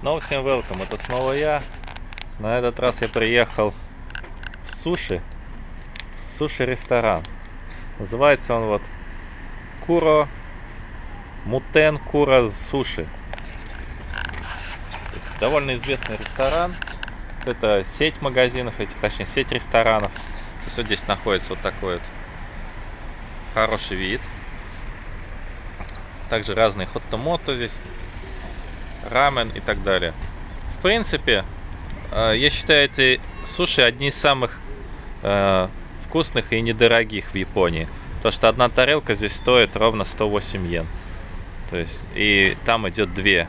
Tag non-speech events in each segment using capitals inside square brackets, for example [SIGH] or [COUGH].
Снова всем welcome, это снова я. На этот раз я приехал в суши, в суши-ресторан. Называется он вот Куро Мутен Кура Суши. Довольно известный ресторан. Это сеть магазинов, этих, точнее сеть ресторанов. То вот здесь находится вот такой вот хороший вид. Также разные хот-мото здесь, рамен и так далее. В принципе, э, я считаю эти суши одни из самых э, вкусных и недорогих в Японии. То что одна тарелка здесь стоит ровно 108 йен. То есть, и там идет две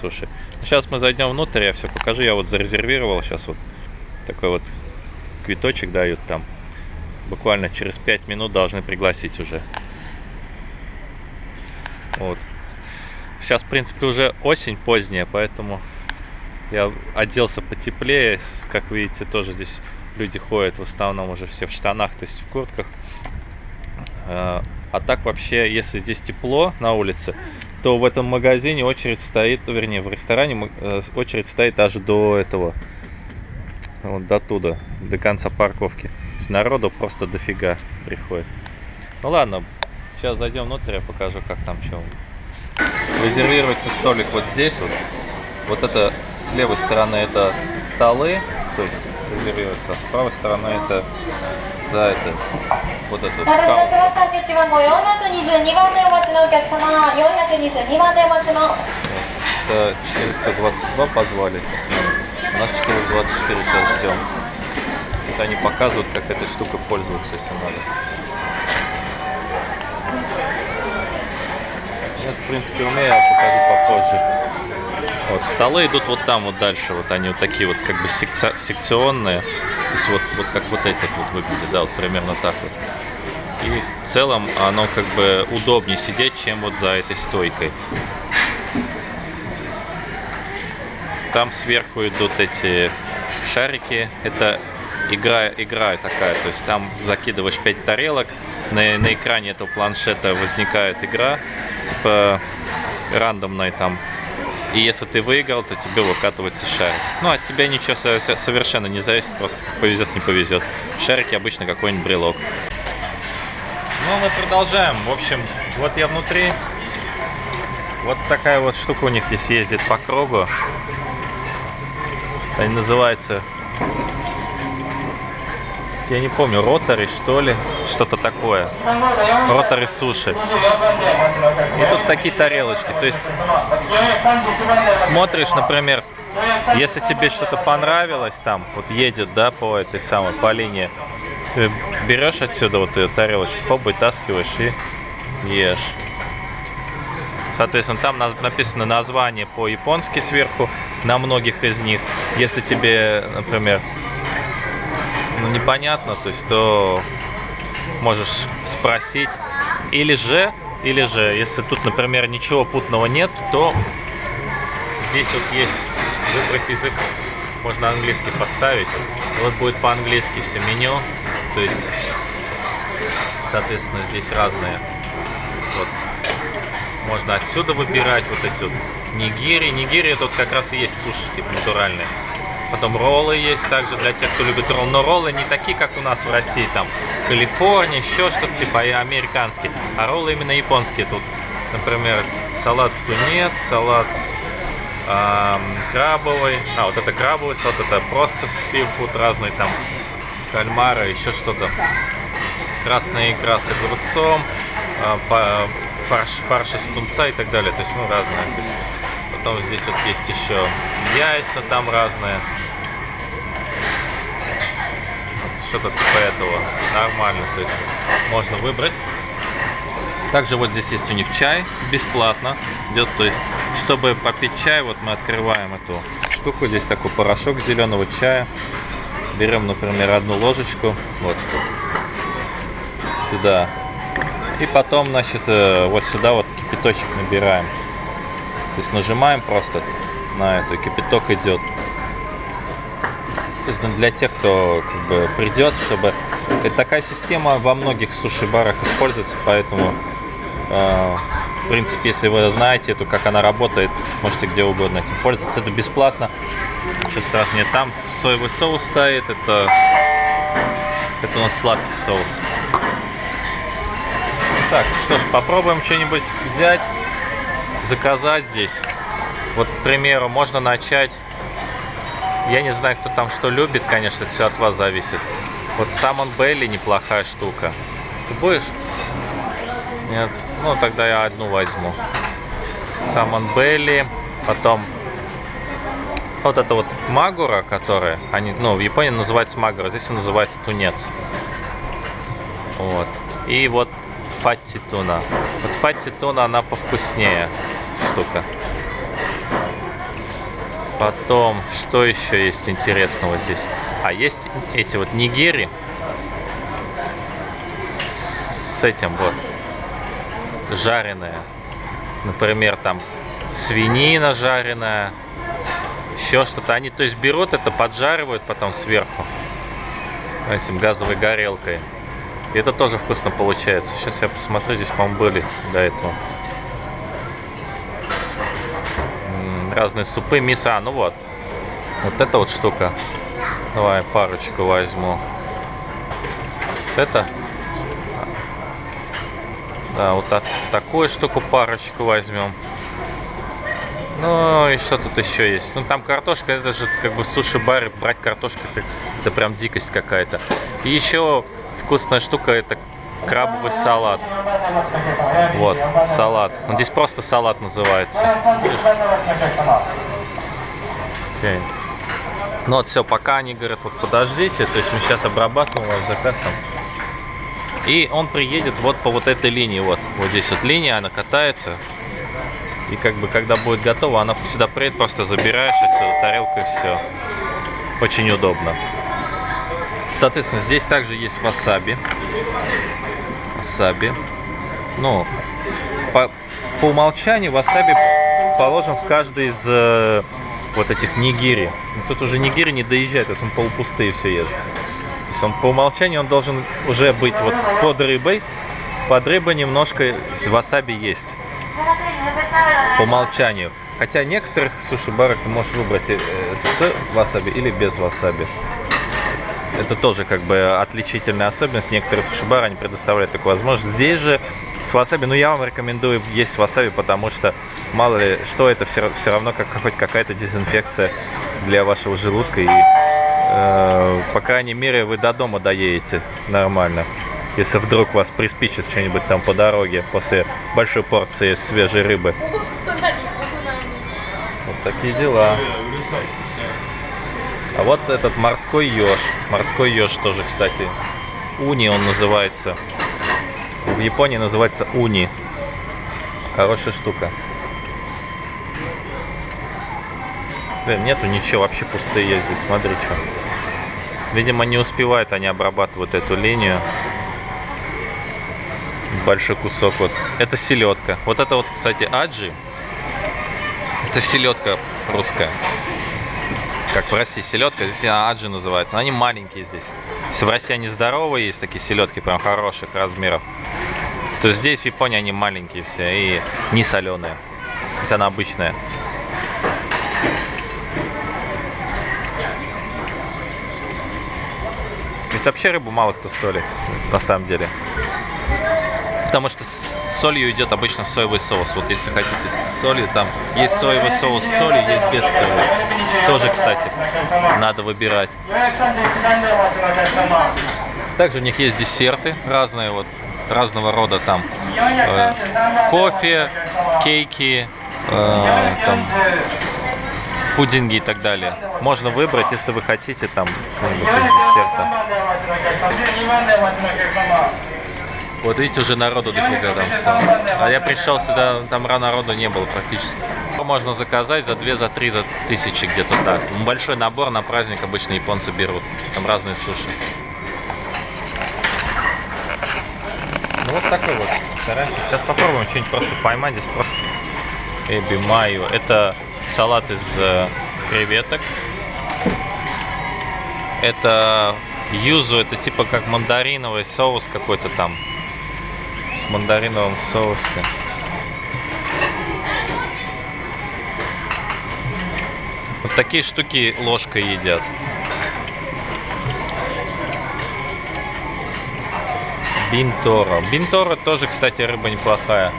суши. Сейчас мы зайдем внутрь, я все покажу. Я вот зарезервировал сейчас вот такой вот квиточек дают там. Буквально через 5 минут должны пригласить уже. Вот. Сейчас, в принципе, уже осень поздняя, поэтому я оделся потеплее. Как видите, тоже здесь люди ходят в основном уже все в штанах, то есть в куртках. А, а так вообще, если здесь тепло на улице, то в этом магазине очередь стоит, вернее, в ресторане э, очередь стоит аж до этого, вот до туда, до конца парковки. То есть народу просто дофига приходит. Ну ладно, Сейчас зайдем внутрь, я покажу, как там что. Резервируется столик вот здесь вот. Вот это с левой стороны это столы, то есть резервируется, а с правой стороны это за это вот это каунтер. Это 422 позвали, посмотрим. У нас 424 сейчас ждем. Вот они показывают, как этой штукой пользоваться, если надо. Это, в принципе, умею, я покажу попозже. Вот, столы идут вот там, вот дальше. Вот они вот такие вот, как бы секци секционные. То есть вот, вот как вот этот вот выглядит, да, вот примерно так вот. И в целом оно как бы удобнее сидеть, чем вот за этой стойкой. Там сверху идут эти шарики. Это игра, игра такая, то есть там закидываешь 5 тарелок, на, на экране этого планшета возникает игра, типа рандомная там. И если ты выиграл, то тебе выкатывается шарик. Ну, от тебя ничего совершенно не зависит, просто повезет, не повезет. Шарики обычно какой-нибудь брелок. Ну, мы продолжаем. В общем, вот я внутри. Вот такая вот штука у них здесь ездит по кругу. Они называется я не помню, ротори что ли, что-то такое. Ротори суши. И тут такие тарелочки. То есть смотришь, например, если тебе что-то понравилось там, вот едет, да, по этой самой, по линии, ты берешь отсюда вот эту тарелочку, хоп, вытаскиваешь и ешь. Соответственно, там написано название по-японски сверху на многих из них. Если тебе, например, ну, непонятно, то есть то можешь спросить. Или же, или же, если тут, например, ничего путного нет, то здесь вот есть выбрать язык, можно английский поставить. Вот будет по-английски все меню, то есть, соответственно, здесь разные. Вот. Можно отсюда выбирать вот эти вот нигири. Нигири тут как раз и есть суши, типа натуральные. Потом роллы есть также для тех, кто любит роллы. Но роллы не такие, как у нас в России. Там Калифорния, еще что-то типа американские. А роллы именно японские. Тут, например, салат тунец, салат эм, крабовый. А, вот это крабовый салат, это просто сифуд разный там. Кальмары, еще что-то. Красная икра с огурцом. Э, фарш, фарш из тунца и так далее. То есть, ну, разное. То есть, Потом здесь вот есть еще яйца там разные. Вот Что-то типа этого. Нормально. То есть можно выбрать. Также вот здесь есть у них чай. Бесплатно идет. То есть, чтобы попить чай, вот мы открываем эту штуку. Здесь такой порошок зеленого чая. Берем, например, одну ложечку. Вот. Сюда. И потом, значит, э, вот сюда вот кипяточек набираем. То есть нажимаем просто на эту, и кипяток идет. То есть ну, для тех, кто как бы придет, чтобы... Это такая система во многих суши-барах используется, поэтому Э, в принципе, если вы знаете, то как она работает, можете где угодно этим пользоваться. Это бесплатно. Ничего страшного нет. Там соевый соус стоит. Это, это у нас сладкий соус. Так, что ж, попробуем что-нибудь взять, заказать здесь. Вот, к примеру, можно начать... Я не знаю, кто там что любит, конечно, это все от вас зависит. Вот Самон Белли неплохая штука. Ты будешь? Нет? Ну, тогда я одну возьму. Самон Белли, потом вот это вот магура, которая, они, ну, в Японии называется магура, здесь он называется тунец. Вот. И вот фатти туна. Вот фатти туна, она повкуснее штука. Потом, что еще есть интересного здесь? А, есть эти вот нигери. С этим вот. Жареная. Например, там свинина жареная. Еще что-то. Они, то есть, берут это, поджаривают потом сверху. Этим газовой горелкой. И это тоже вкусно получается. Сейчас я посмотрю, здесь, по-моему, были до этого. Разные супы. А, ну вот. Вот эта вот штука. Давай парочку возьму. Вот это. Да, вот так, такую штуку парочку возьмем. Ну и что тут еще есть? Ну там картошка, это же как бы суши-бар, брать картошку, это прям дикость какая-то. И еще вкусная штука, это крабовый салат. Вот, салат. Он здесь просто салат называется. Окей. Ну вот все, пока они говорят, вот подождите, то есть мы сейчас обрабатываем ваш заказ. И он приедет вот по вот этой линии, вот, вот здесь вот линия, она катается. И как бы, когда будет готово, она сюда приедет, просто забираешь отсюда тарелку и все. Очень удобно. Соответственно, здесь также есть васаби васаби. Ну, по, по умолчанию васаби положен в каждый из э, вот этих нигири. Но тут уже нигири не доезжает, есть он полупустые все едет. То есть он по умолчанию он должен уже быть вот под рыбой. Под рыбой немножко васаби есть. По умолчанию. Хотя некоторых суши-барах ты можешь выбрать э, с васаби или без васаби. Это тоже как бы отличительная особенность. Некоторые суши-бары они предоставляют такую возможность. Здесь же с васаби, ну я вам рекомендую есть васаби, потому что мало ли что, это все, все равно как хоть какая-то дезинфекция для вашего желудка. И э, по крайней мере вы до дома доедете нормально. Если вдруг вас приспичит что-нибудь там по дороге после большой порции свежей рыбы. Вот такие дела. А вот этот морской еж. Морской еж тоже, кстати. Уни он называется. В Японии называется уни. Хорошая штука. Блин, нету ничего, вообще пустые здесь. Смотри, что. Видимо, не успевают они обрабатывать эту линию. Большой кусок вот. Это селедка. Вот это вот, кстати, аджи. Это селедка русская как в России селедка, здесь она аджи называется. Они маленькие здесь. В России они здоровые, есть такие селедки прям хороших размеров, то здесь в Японии они маленькие все и не соленые. То есть она обычная. Здесь вообще рыбу мало кто солит, на самом деле. Потому что солью идет обычно соевый соус. Вот если хотите с солью, там есть соевый соус с солью, есть без соли. Тоже, кстати, надо выбирать. Также у них есть десерты разные, вот разного рода там э, кофе, кейки, э, там пудинги и так далее. Можно выбрать, если вы хотите там что-нибудь из десерта. Вот видите, уже народу дофига там стало. А я пришел сюда, там народу не было практически. Можно заказать за 2, за 3, за тысячи где-то так. Большой набор на праздник обычно японцы берут. Там разные суши. Ну вот такой вот ресторанчик. Сейчас попробуем что-нибудь просто поймать. Здесь просто эби майо. Это салат из э, креветок. Это юзу, это типа как мандариновый соус какой-то там с мандариновым соусе. Вот такие штуки ложкой едят. Бинторо. Бинторо тоже, кстати, рыба неплохая.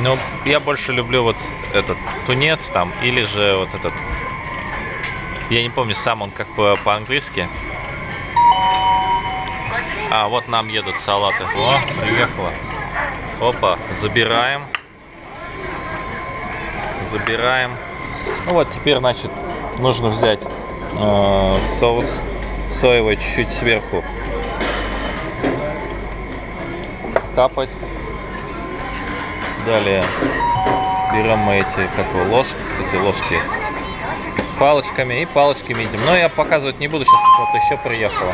Но я больше люблю вот этот тунец там, или же вот этот... Я не помню, сам он как по- по-английски. А, вот нам едут салаты. О, приехала. Опа, забираем. Забираем. Ну вот, теперь, значит, нужно взять э, соус соевый чуть-чуть сверху. Капать. Далее берем мы эти, как его, ложки, эти ложки палочками и палочками едим. Но я показывать не буду, сейчас вот еще приехала.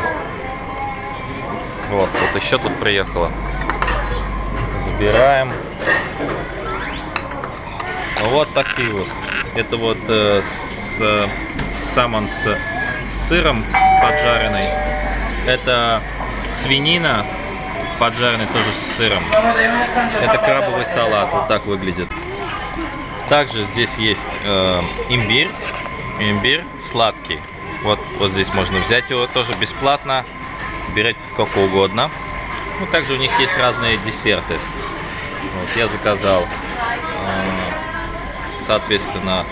Вот, вот еще тут приехала. Забираем. Ну, вот такие вот. Это вот э, с, э, самон с, с сыром поджаренный. Это свинина поджаренный тоже с сыром. Это крабовый салат, вот так выглядит. Также здесь есть э, имбирь, имбирь сладкий. Вот, вот здесь можно взять его тоже бесплатно. Берете сколько угодно. Ну, также у них есть разные десерты. Вот, я заказал, э, соответственно,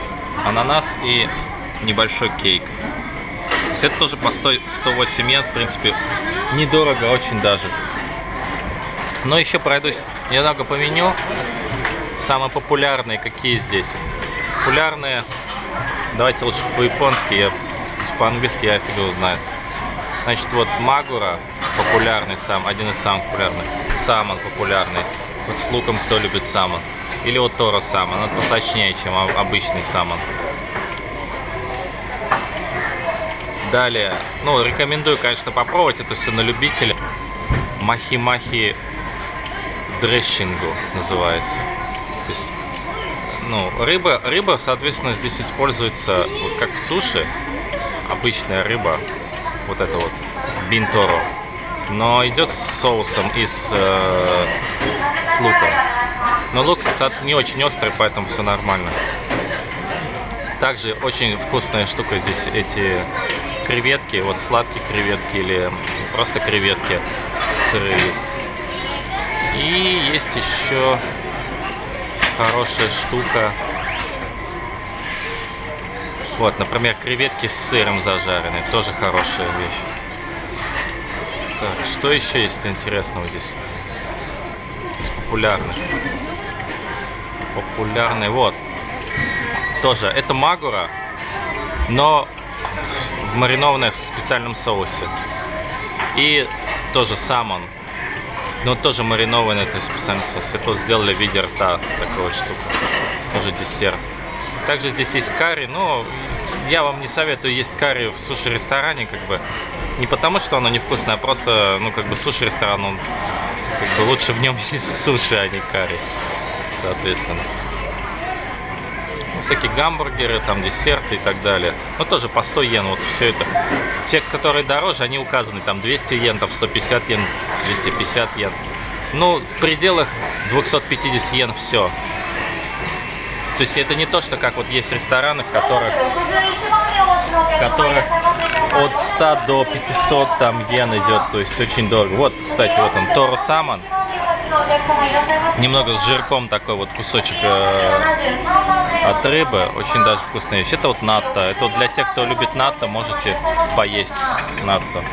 ананас и небольшой кейк. То есть это тоже по 100, 108 йен, в принципе, недорого очень даже. Но еще пройдусь немного по меню. Самые популярные какие здесь? Популярные, давайте лучше по-японски, я по-английски я фиг его знает. Значит, вот Магура популярный сам, один из самых популярных. Самон популярный. Вот с луком кто любит самон. Или вот Торо самон, он посочнее, чем обычный самон. Далее, ну, рекомендую, конечно, попробовать, это все на любителя. Махи-махи дрессингу называется. То есть, ну, рыба, рыба, соответственно, здесь используется, вот как в суши, обычная рыба, вот это вот, бинторо, но идет с соусом и с, э, с луком. Но лук не очень острый, поэтому все нормально. Также очень вкусная штука здесь эти креветки, вот сладкие креветки или просто креветки сырые есть. И есть еще хорошая штука. Вот, например, креветки с сыром зажаренные. Тоже хорошая вещь. Так, что еще есть интересного здесь? Из популярных. Популярный, вот. Тоже, это магура, но в маринованной в специальном соусе. И тоже самон. Но тоже маринованный, то есть специальный соус. Это сделали в виде рта, такая вот штука. Тоже десерт. Также здесь есть карри, но я вам не советую есть карри в суши-ресторане, как бы. Не потому, что оно невкусное, а просто, ну, как бы суши-ресторан, он, как бы, лучше в нем [LAUGHS] есть суши, а не карри, соответственно. Ну, всякие гамбургеры, там, десерты и так далее. Ну, тоже по 100 йен, вот все это. Те, которые дороже, они указаны, там, 200 йен, там, 150 йен, 250 йен. Ну, в пределах 250 йен все. То есть это не то, что как вот есть рестораны, в которых, в которых от 100 до 500 там йен идет, то есть очень дорого. Вот, кстати, вот он, Торо Самон. Немного с жирком такой вот кусочек э, от рыбы, очень даже вкусная вещь. Это вот натто. Это вот для тех, кто любит натто, можете поесть натто.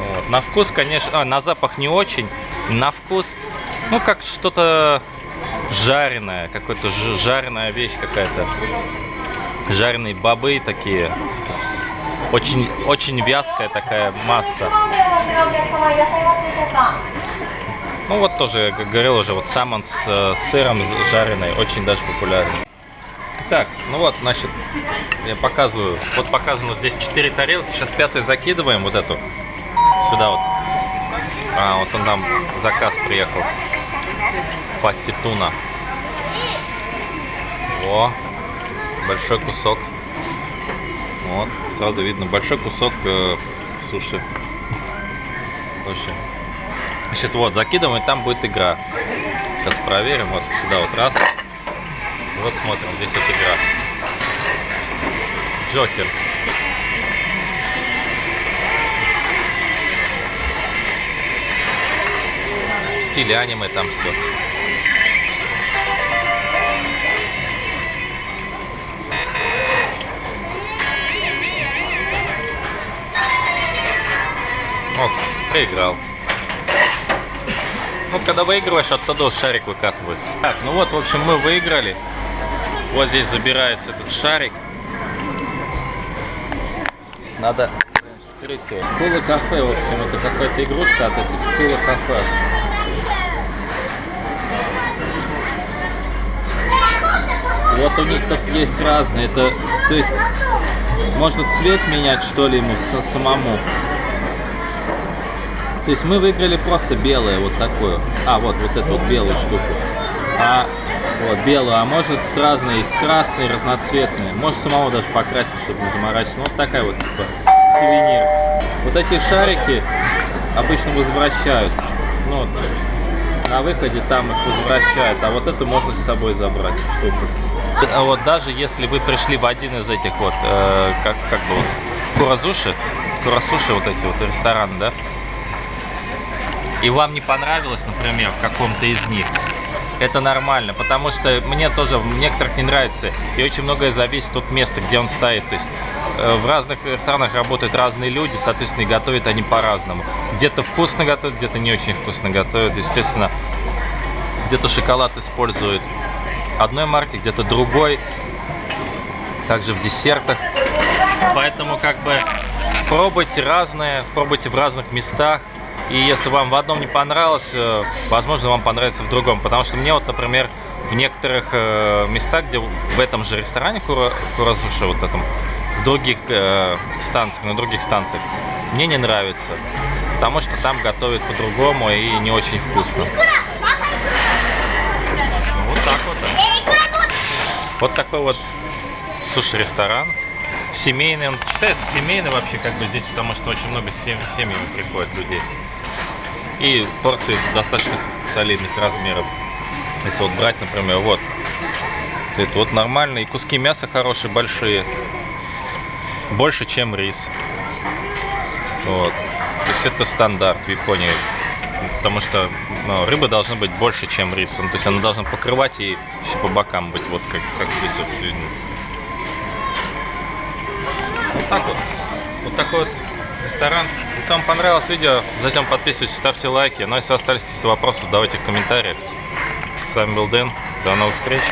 Вот. На вкус, конечно, а, на запах не очень, на вкус, ну как что-то жареное, какой-то ж- жареная вещь какая-то. Жареные бобы такие. Очень, очень вязкая такая масса. Ну вот тоже, как говорил уже, вот самон с э, сыром жареный, очень даже популярный. Так, ну вот, значит, я показываю. Вот показано здесь 4 тарелки. Сейчас пятую закидываем, вот эту. Сюда вот. А, вот он нам заказ приехал. Фатти туна. О, большой кусок. Вот, сразу видно большой кусок э, суши. Очень. Значит, вот, закидываем, и там будет игра. Сейчас проверим. Вот сюда вот раз. Вот смотрим, здесь вот игра. Джокер. Стиле аниме там все. Вот, проиграл. Ну, когда выигрываешь, оттуда шарик выкатывается. Так, ну вот, в общем, мы выиграли. Вот здесь забирается этот шарик. Надо вскрыть его. Школа кафе, в общем, это какая-то игрушка от этих школа кафе. Вот у них тут есть разные. Это, то есть, можно цвет менять, что ли, ему самому. То есть мы выиграли просто белое, вот такое. А, вот, вот эту вот белую штуку. А, вот, белую. А может разные, есть красные, разноцветные. Может самого даже покрасить, чтобы не заморачиваться. Ну, вот такая вот, типа, сувенир. Вот эти шарики обычно возвращают. Ну, вот, на выходе там их возвращают. А вот эту можно с собой забрать, штуку. А вот даже если вы пришли в один из этих вот, э, как, как бы вот, Куразуши, Курасуши вот эти вот рестораны, да, и вам не понравилось, например, в каком-то из них, это нормально, потому что мне тоже в некоторых не нравится, и очень многое зависит от места, где он стоит. То есть э, в разных ресторанах работают разные люди, соответственно, и готовят они по-разному. Где-то вкусно готовят, где-то не очень вкусно готовят, естественно. Где-то шоколад используют одной марки, где-то другой. Также в десертах. Поэтому как бы пробуйте разные, пробуйте в разных местах. И если вам в одном не понравилось, э, возможно, вам понравится в другом. Потому что мне вот, например, в некоторых э, местах, где в этом же ресторане Кура, Куразуши, вот этом, в других э, станциях, на других станциях, мне не нравится. Потому что там готовят по-другому и не очень вкусно. Вот так вот. Вот такой вот суши-ресторан. Семейный, он считается семейный вообще как бы здесь, потому что очень много сем- семьями приходит людей. И порции достаточно солидных размеров. Если вот брать, например, вот. Это вот нормально. И куски мяса хорошие, большие. Больше, чем рис. Вот. То есть это стандарт в Японии. Потому что ну, рыба должна быть больше, чем рис. Ну, то есть она должна покрывать и еще по бокам быть. Вот как, как здесь вот. Вот так вот. Вот такой вот ресторан. Если вам понравилось видео, затем подписывайтесь, ставьте лайки. Ну а если остались какие-то вопросы, задавайте в комментариях. С вами был Дэн. До новых встреч.